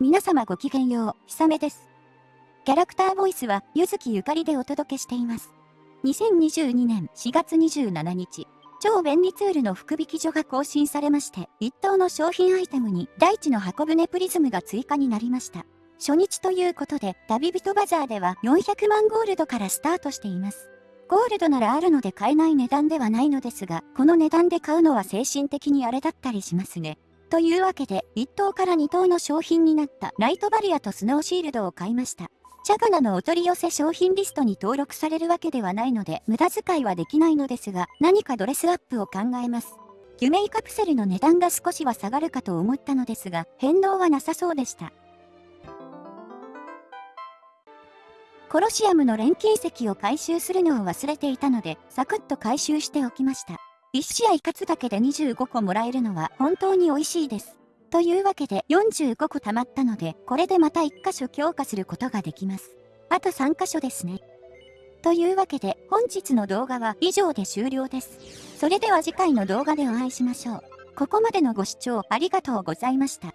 皆様ごきげんよう、ひさめです。キャラクターボイスは、ゆずきゆかりでお届けしています。2022年4月27日、超便利ツールの福引所が更新されまして、一等の商品アイテムに大地の箱舟プリズムが追加になりました。初日ということで、旅人バザーでは400万ゴールドからスタートしています。ゴールドならあるので買えない値段ではないのですが、この値段で買うのは精神的にあれだったりしますね。というわけで、1等から2等の商品になったライトバリアとスノーシールドを買いました。チャガナのお取り寄せ商品リストに登録されるわけではないので、無駄遣いはできないのですが、何かドレスアップを考えます。夢イカプセルの値段が少しは下がるかと思ったのですが、変動はなさそうでした。コロシアムの錬金石を回収するのを忘れていたので、サクッと回収しておきました。1試合勝つだけで25個もらえるのは本当に美味しいです。というわけで45個貯まったので、これでまた1箇所強化することができます。あと3箇所ですね。というわけで本日の動画は以上で終了です。それでは次回の動画でお会いしましょう。ここまでのご視聴ありがとうございました。